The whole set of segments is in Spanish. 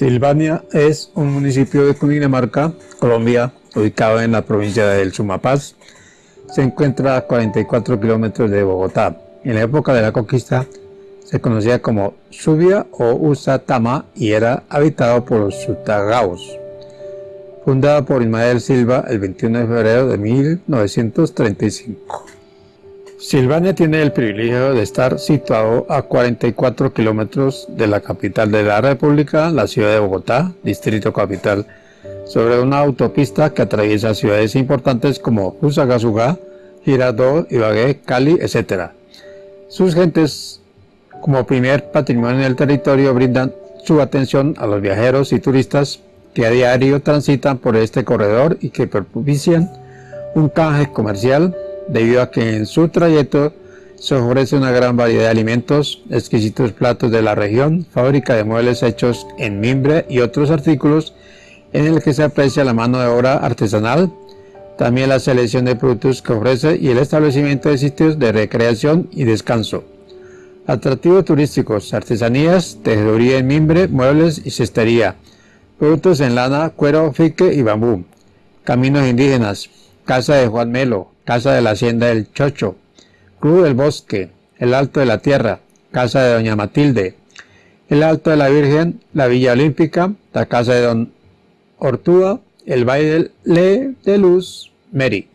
Silvania es un municipio de Cundinamarca, Colombia, ubicado en la provincia del Sumapaz. Se encuentra a 44 kilómetros de Bogotá. En la época de la conquista se conocía como Subia o Usatama y era habitado por los Sutagaos. Fundada por Ismael Silva el 21 de febrero de 1935. Silvania tiene el privilegio de estar situado a 44 kilómetros de la capital de la República, la ciudad de Bogotá, distrito capital, sobre una autopista que atraviesa ciudades importantes como Fusagasugá, Girardot, Ibagué, Cali, etc. Sus gentes, como primer patrimonio del territorio, brindan su atención a los viajeros y turistas que a diario transitan por este corredor y que propician un canje comercial debido a que en su trayecto se ofrece una gran variedad de alimentos, exquisitos platos de la región, fábrica de muebles hechos en mimbre y otros artículos en el que se aprecia la mano de obra artesanal, también la selección de productos que ofrece y el establecimiento de sitios de recreación y descanso. Atractivos turísticos, artesanías, tejeduría en mimbre, muebles y cestería, productos en lana, cuero, fique y bambú, caminos indígenas, casa de Juan Melo, Casa de la Hacienda del Chocho, Club del Bosque, el Alto de la Tierra, Casa de Doña Matilde, el Alto de la Virgen, la Villa Olímpica, la Casa de Don Ortúa, el Baile de Luz, Mary.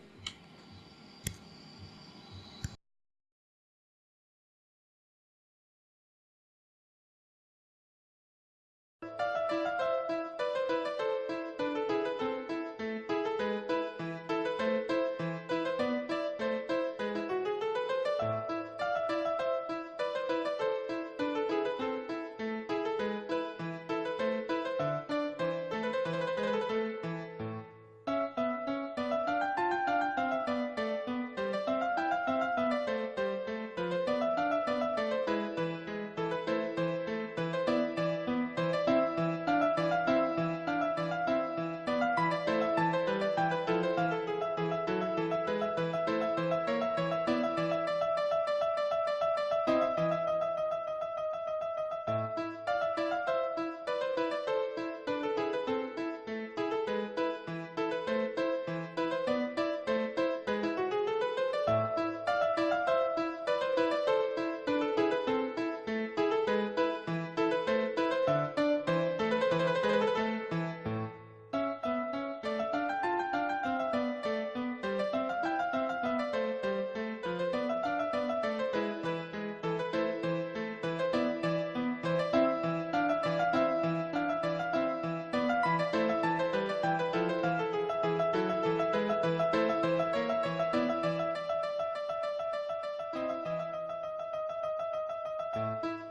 Música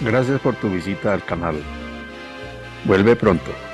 Gracias por tu visita al canal. Vuelve pronto.